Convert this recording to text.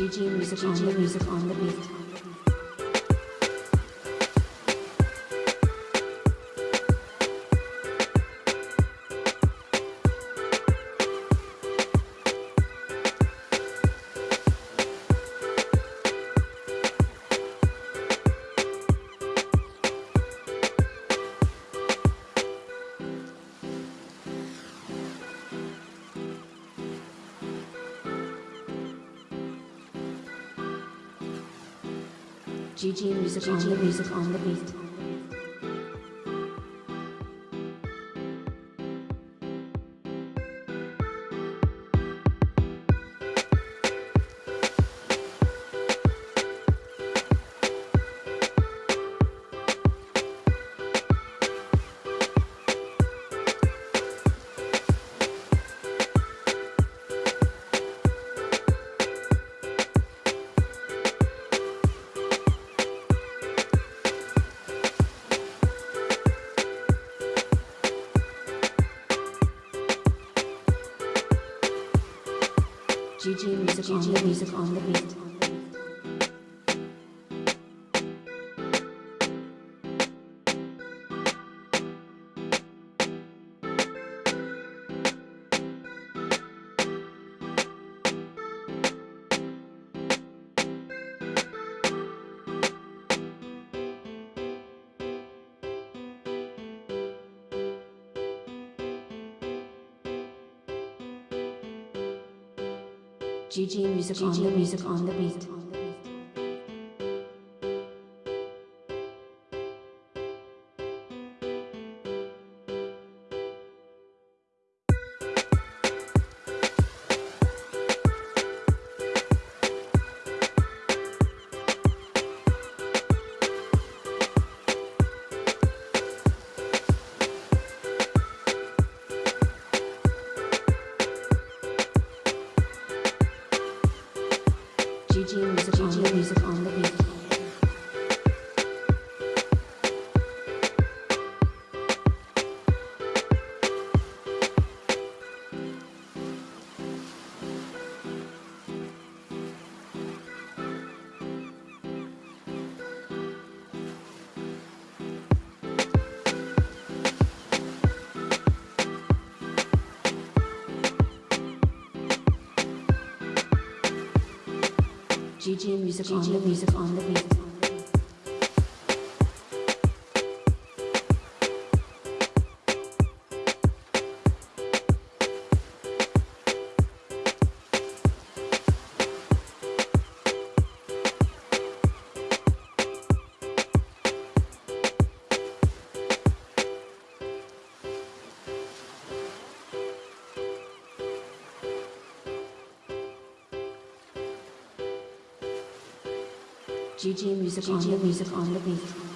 GG music, on the beat. GG music, GG music on the beat. GG music, GG music on the beat. GG music, GG on, the music on the beat. GG music, GG music on the beat. GG music, GG music on the beat. GG music, GG music on the beat.